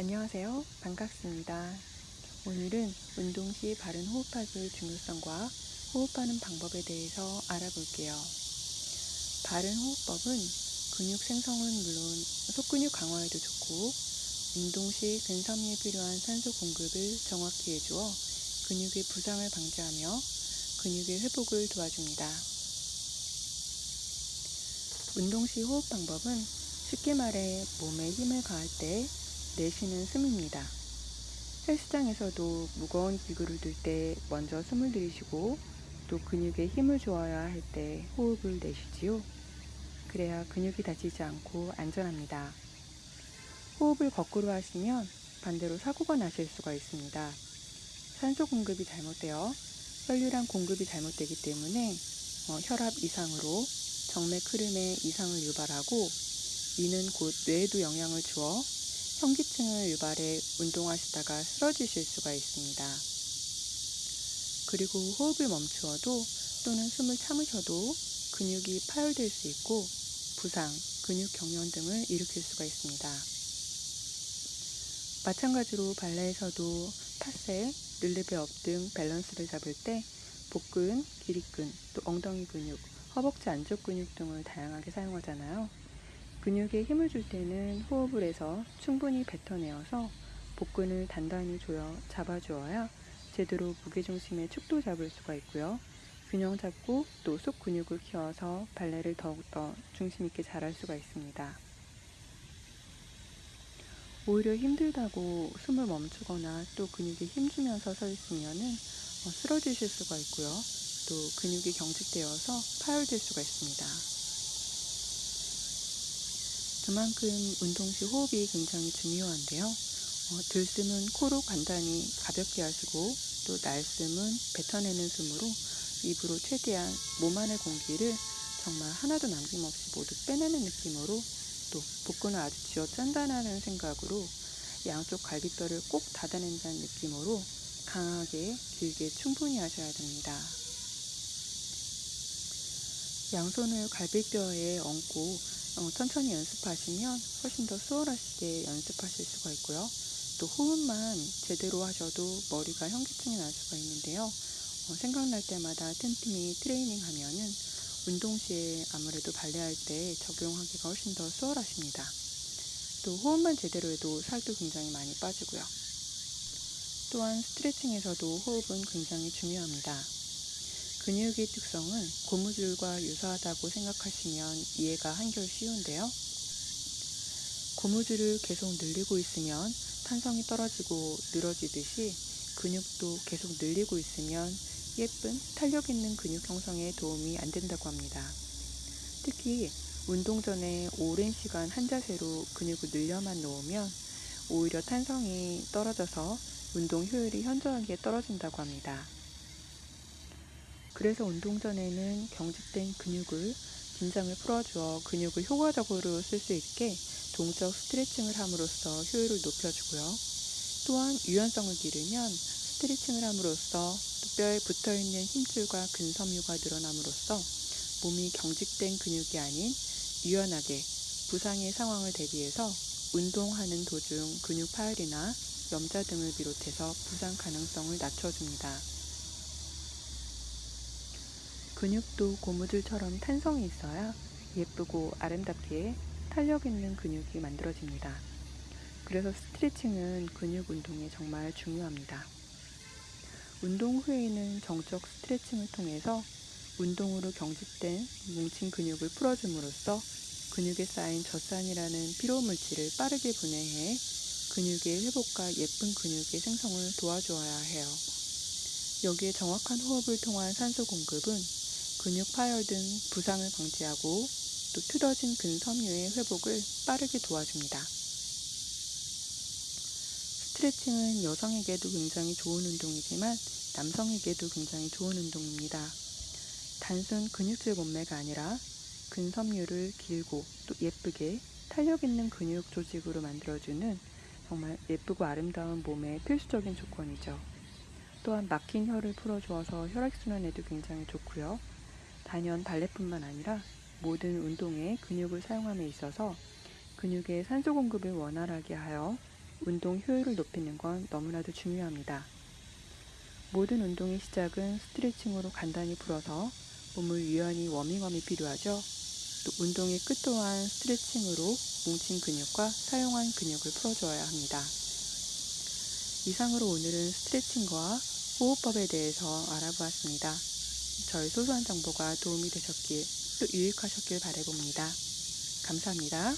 안녕하세요. 반갑습니다. 오늘은 운동 시 바른 호흡하기의 중요성과 호흡하는 방법에 대해서 알아볼게요. 바른 호흡법은 근육 생성은 물론 속근육 강화에도 좋고 운동 시 근섬유에 필요한 산소 공급을 정확히 해주어 근육의 부상을 방지하며 근육의 회복을 도와줍니다. 운동 시 호흡 방법은 쉽게 말해 몸에 힘을 가할 때 내쉬는 숨입니다. 헬스장에서도 무거운 기구를 들 때 먼저 숨을 들이쉬고 또 근육에 힘을 주어야 할 때 호흡을 내쉬지요. 그래야 근육이 다치지 않고 안전합니다. 호흡을 거꾸로 하시면 반대로 사고가 나실 수가 있습니다. 산소 공급이 잘못되어 혈류량 공급이 잘못되기 때문에 어, 혈압 이상으로 정맥 흐름에 이상을 유발하고 이는 곧 뇌에도 영향을 주어 현기증을 유발해 운동하시다가 쓰러지실 수가 있습니다. 그리고 호흡을 멈추어도 또는 숨을 참으셔도 근육이 파열될 수 있고 부상, 근육 경련 등을 일으킬 수가 있습니다. 마찬가지로 발레에서도 타세, relevé up 등 밸런스를 잡을 때 복근, 기립근, 또 엉덩이 근육, 허벅지 안쪽 근육 등을 다양하게 사용하잖아요. 근육에 힘을 줄 때는 호흡을 해서 충분히 뱉어내어서 복근을 단단히 조여 잡아주어야 제대로 무게중심의 축도 잡을 수가 있고요. 균형 잡고 또 속 근육을 키워서 발레를 더욱더 중심 있게 잘할 수가 있습니다. 오히려 힘들다고 숨을 멈추거나 또 근육에 힘주면서 서 있으면은 어, 쓰러지실 수가 있고요. 또 근육이 경직되어서 파열될 수가 있습니다. 그만큼 운동 시 호흡이 굉장히 중요한데요. 어, 들숨은 코로 간단히 가볍게 하시고 또 날숨은 뱉어내는 숨으로 입으로 최대한 몸 안의 공기를 정말 하나도 남김없이 모두 빼내는 느낌으로 또 복근을 아주 쥐어 짠다는 생각으로 양쪽 갈비뼈를 꼭 닫아낸다는 느낌으로 강하게 길게 충분히 하셔야 됩니다. 양손을 갈비뼈에 얹고 어, 천천히 연습하시면 훨씬 더 수월하시게 연습하실 수가 있고요. 또 호흡만 제대로 하셔도 머리가 현기증이 날 수가 있는데요. 어, 생각날 때마다 틈틈이 트레이닝 하면은 운동 시에 아무래도 발레할 때 적용하기가 훨씬 더 수월하십니다. 또 호흡만 제대로 해도 살도 굉장히 많이 빠지고요. 또한 스트레칭에서도 호흡은 굉장히 중요합니다. 근육의 특성은 고무줄과 유사하다고 생각하시면 이해가 한결 쉬운데요. 고무줄을 계속 늘리고 있으면 탄성이 떨어지고 늘어지듯이 근육도 계속 늘리고 있으면 예쁜 탄력 있는 근육 형성에 도움이 안 된다고 합니다. 특히 운동 전에 오랜 시간 한 자세로 근육을 늘려만 놓으면 오히려 탄성이 떨어져서 운동 효율이 현저하게 떨어진다고 합니다. 그래서 운동 전에는 경직된 근육을 긴장을 풀어주어 근육을 효과적으로 쓸 수 있게 동적 스트레칭을 함으로써 효율을 높여주고요. 또한 유연성을 기르면 스트레칭을 함으로써 뼈에 붙어있는 힘줄과 근섬유가 늘어남으로써 몸이 경직된 근육이 아닌 유연하게 부상의 상황을 대비해서 운동하는 도중 근육 파열이나 염자 등을 비롯해서 부상 가능성을 낮춰줍니다. 근육도 고무줄처럼 탄성이 있어야 예쁘고 아름답게 탄력 있는 근육이 만들어집니다. 그래서 스트레칭은 근육 운동에 정말 중요합니다. 운동 후에는 정적 스트레칭을 통해서 운동으로 경직된 뭉친 근육을 풀어줌으로써 근육에 쌓인 젖산이라는 피로 물질을 빠르게 분해해 근육의 회복과 예쁜 근육의 생성을 도와주어야 해요. 여기에 정확한 호흡을 통한 산소 공급은 근육 파열 등 부상을 방지하고 또 틀어진 근섬유의 회복을 빠르게 도와줍니다. 스트레칭은 여성에게도 굉장히 좋은 운동이지만 남성에게도 굉장히 좋은 운동입니다. 단순 근육질 몸매가 아니라 근섬유를 길고 또 예쁘게 탄력 있는 근육 조직으로 만들어주는 정말 예쁘고 아름다운 몸의 필수적인 조건이죠. 또한 막힌 혀를 풀어주어서 혈액순환에도 굉장히 좋고요. 단연 발레뿐만 아니라 모든 운동에 근육을 사용함에 있어서 근육의 산소 공급을 원활하게 하여 운동 효율을 높이는 건 너무나도 중요합니다. 모든 운동의 시작은 스트레칭으로 간단히 풀어서 몸을 유연히 워밍업이 필요하죠. 또 운동의 끝 또한 스트레칭으로 뭉친 근육과 사용한 근육을 풀어줘야 합니다. 이상으로 오늘은 스트레칭과 호흡법에 대해서 알아보았습니다. 저의 소소한 정보가 도움이 되셨길 또 유익하셨길 바라봅니다. 감사합니다.